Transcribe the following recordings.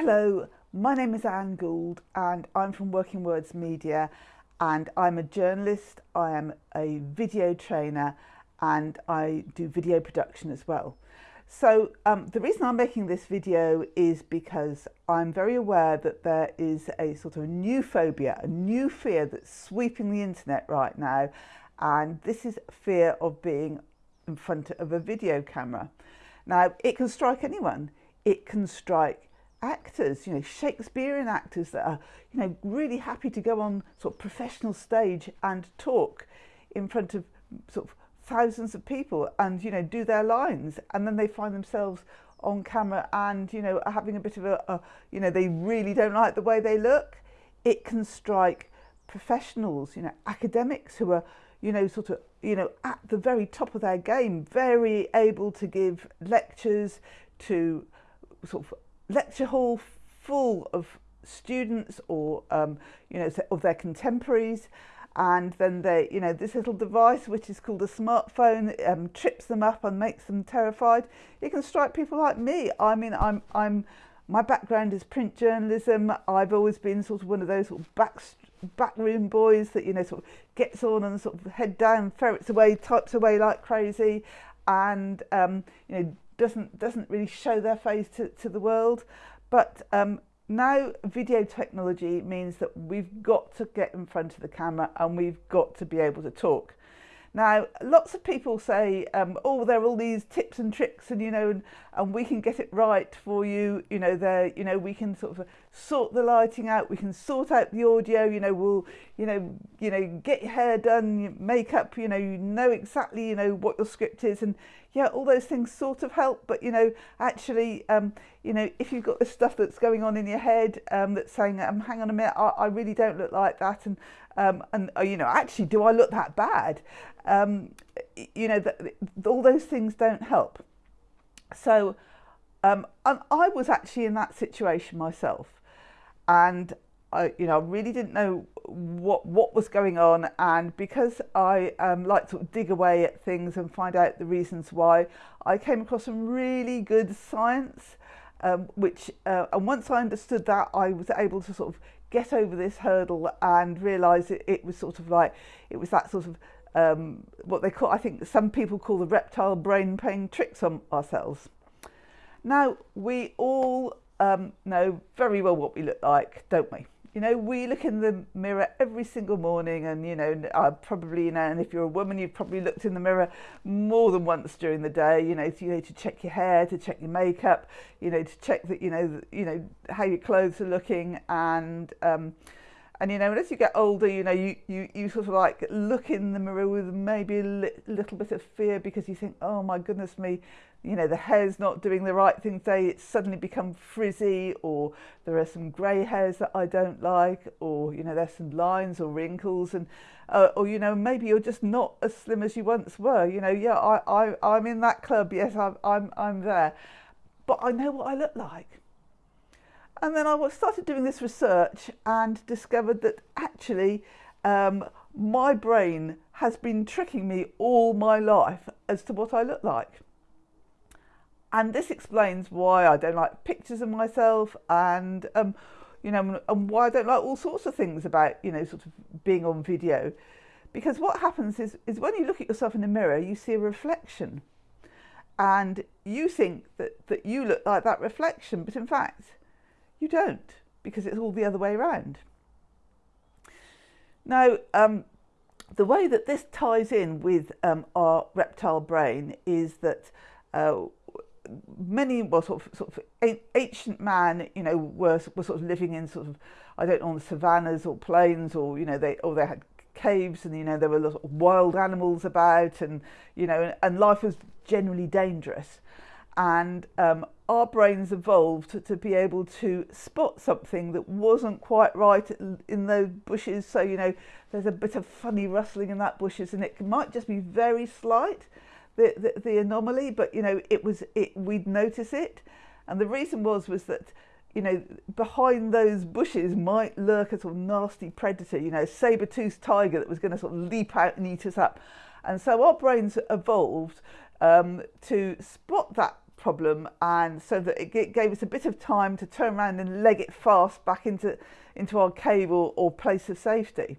Hello, my name is Anne Gould and I'm from Working Words Media and I'm a journalist, I am a video trainer and I do video production as well. So um, the reason I'm making this video is because I'm very aware that there is a sort of new phobia, a new fear that's sweeping the internet right now and this is fear of being in front of a video camera. Now it can strike anyone, it can strike actors, you know, Shakespearean actors that are, you know, really happy to go on sort of professional stage and talk in front of sort of thousands of people and, you know, do their lines. And then they find themselves on camera and, you know, having a bit of a, a you know, they really don't like the way they look. It can strike professionals, you know, academics who are, you know, sort of, you know, at the very top of their game, very able to give lectures to sort of lecture hall full of students or um, you know of their contemporaries. And then they you know this little device which is called a smartphone um, trips them up and makes them terrified. It can strike people like me. I mean I'm I'm my background is print journalism. I've always been sort of one of those sort of back backroom boys that you know sort of gets on and sort of head down ferrets away types away like crazy. And um, you know doesn't doesn't really show their face to, to the world. But um, now video technology means that we've got to get in front of the camera and we've got to be able to talk. Now, lots of people say, um, oh, there are all these tips and tricks and, you know, and, and we can get it right for you. You know, there, you know, we can sort of sort the lighting out. We can sort out the audio, you know, we'll, you know, you know, get your hair done, makeup, you know, you know exactly, you know, what your script is. And yeah, all those things sort of help. But, you know, actually, um, you know, if you've got this stuff that's going on in your head um, that's saying, um, hang on a minute, I, I really don't look like that. And, um, and uh, you know, actually, do I look that bad? Um, you know, the, the, all those things don't help. So um, I was actually in that situation myself, and I, you know, really didn't know what what was going on, and because I um, like to dig away at things and find out the reasons why, I came across some really good science. Um, which uh, and once I understood that, I was able to sort of get over this hurdle and realise it, it was sort of like, it was that sort of, um, what they call, I think some people call the reptile brain playing tricks on ourselves. Now, we all um, know very well what we look like, don't we? You know, we look in the mirror every single morning and, you know, uh, probably, you know, and if you're a woman, you've probably looked in the mirror more than once during the day, you know, to, you know, to check your hair, to check your makeup, you know, to check that, you know, you know, how your clothes are looking and, um, and you know, as you get older, you know, you, you, you sort of like look in the mirror with maybe a li little bit of fear because you think, oh my goodness me, you know, the hair's not doing the right thing today, it's suddenly become frizzy, or there are some grey hairs that I don't like, or, you know, there's some lines or wrinkles, and, uh, or, you know, maybe you're just not as slim as you once were, you know, yeah, I, I, I'm in that club, yes, I'm, I'm, I'm there, but I know what I look like. And then I started doing this research and discovered that actually um, my brain has been tricking me all my life as to what I look like. And this explains why I don't like pictures of myself and, um, you know, and why I don't like all sorts of things about, you know, sort of being on video. Because what happens is, is when you look at yourself in the mirror, you see a reflection and you think that, that you look like that reflection, but in fact, you don't, because it's all the other way around. Now, um, the way that this ties in with um, our reptile brain is that uh, many, well, sort of, sort of ancient man, you know, were, were sort of living in sort of, I don't know, on the savannas or plains or, you know, they, or they had caves and, you know, there were of wild animals about and, you know, and life was generally dangerous. And um, our brains evolved to, be able to spot something that wasn't quite right in those bushes. So, you know, there's a bit of funny rustling in that bushes and it might just be very slight, the, the, the anomaly, but, you know, it was, it, we'd notice it. And the reason was, was that, you know, behind those bushes might lurk a sort of nasty predator, you know, saber-toothed tiger that was going to sort of leap out and eat us up. And so our brains evolved um, to spot that problem and so that it gave us a bit of time to turn around and leg it fast back into, into our cave or, or place of safety.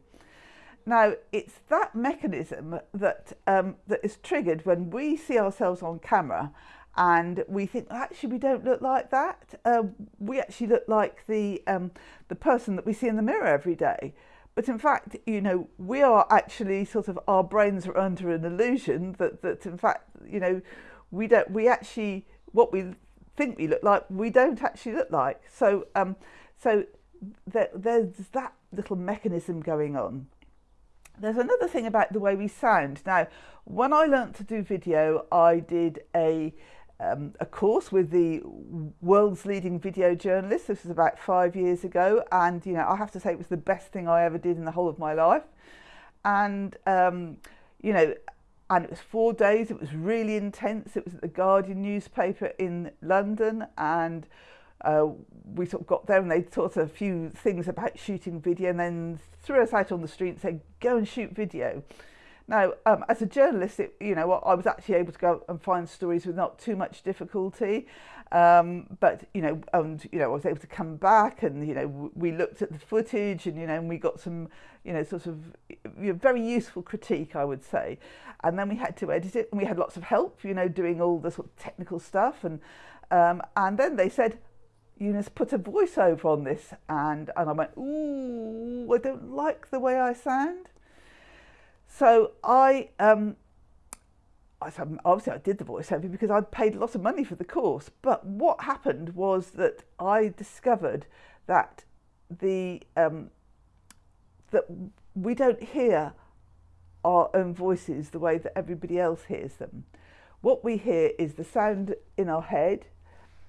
Now, it's that mechanism that, um, that is triggered when we see ourselves on camera and we think actually we don't look like that. Uh, we actually look like the, um, the person that we see in the mirror every day. But in fact, you know, we are actually sort of, our brains are under an illusion that, that in fact, you know, we don't, we actually, what we think we look like, we don't actually look like. So, um, so there, there's that little mechanism going on. There's another thing about the way we sound. Now, when I learnt to do video, I did a um, a course with the world's leading video journalist. This was about five years ago, and you know I have to say it was the best thing I ever did in the whole of my life. And um, you know, and it was four days. It was really intense. It was at the Guardian newspaper in London, and uh, we sort of got there and they taught us a few things about shooting video, and then threw us out on the street and said, "Go and shoot video." Now, um, as a journalist, it, you know, I was actually able to go and find stories with not too much difficulty. Um, but you know, and you know, I was able to come back, and you know, we looked at the footage, and you know, and we got some, you know, sort of you know, very useful critique, I would say. And then we had to edit it, and we had lots of help, you know, doing all the sort of technical stuff, and um, and then they said, Eunice, put a voiceover on this, and and I went, ooh, I don't like the way I sound. So I, um, I obviously I did the voiceover because I'd paid lots of money for the course. But what happened was that I discovered that the um, that we don't hear our own voices the way that everybody else hears them. What we hear is the sound in our head,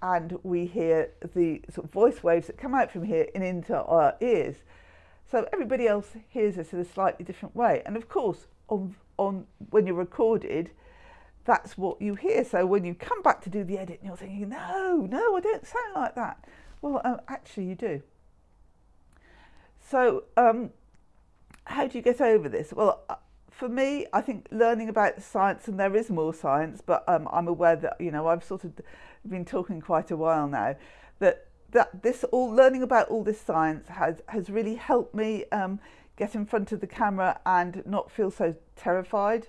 and we hear the sort of voice waves that come out from here and into our ears. So everybody else hears us in a slightly different way. And of course, on, on when you're recorded, that's what you hear. So when you come back to do the edit, and you're thinking, no, no, I don't sound like that. Well, uh, actually, you do. So, um, how do you get over this? Well, uh, for me, I think learning about science, and there is more science, but um, I'm aware that, you know, I've sort of been talking quite a while now, that that this all learning about all this science has has really helped me um, get in front of the camera and not feel so terrified.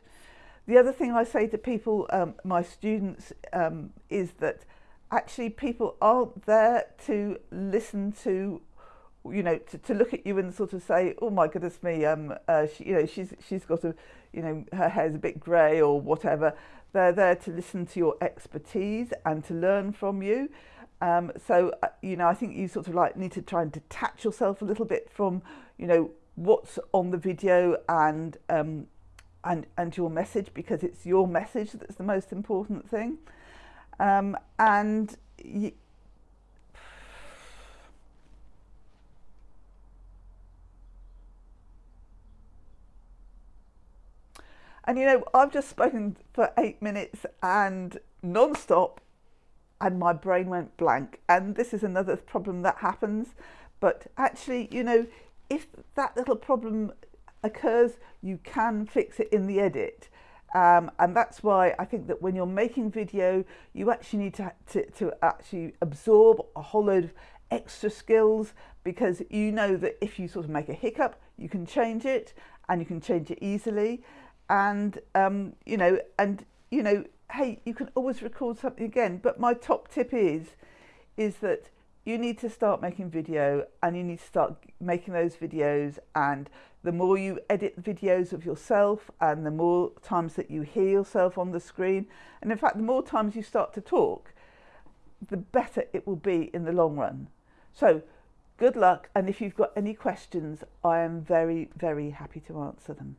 The other thing I say to people, um, my students, um, is that actually people aren't there to listen to, you know, to, to look at you and sort of say, oh my goodness me, um, uh, she, you know, she's she's got a, you know, her hair's a bit grey or whatever. They're there to listen to your expertise and to learn from you. Um, so, uh, you know, I think you sort of like need to try and detach yourself a little bit from, you know, what's on the video and, um, and, and your message because it's your message that's the most important thing. Um, and And you know, I've just spoken for eight minutes and non-stop and my brain went blank. And this is another problem that happens. But actually, you know, if that little problem occurs, you can fix it in the edit. Um, and that's why I think that when you're making video, you actually need to, to, to actually absorb a whole load of extra skills because you know that if you sort of make a hiccup, you can change it and you can change it easily. And, um, you know, and, you know, hey, you can always record something again. But my top tip is, is that you need to start making video and you need to start making those videos and the more you edit videos of yourself and the more times that you hear yourself on the screen and in fact the more times you start to talk the better it will be in the long run so good luck and if you've got any questions I am very very happy to answer them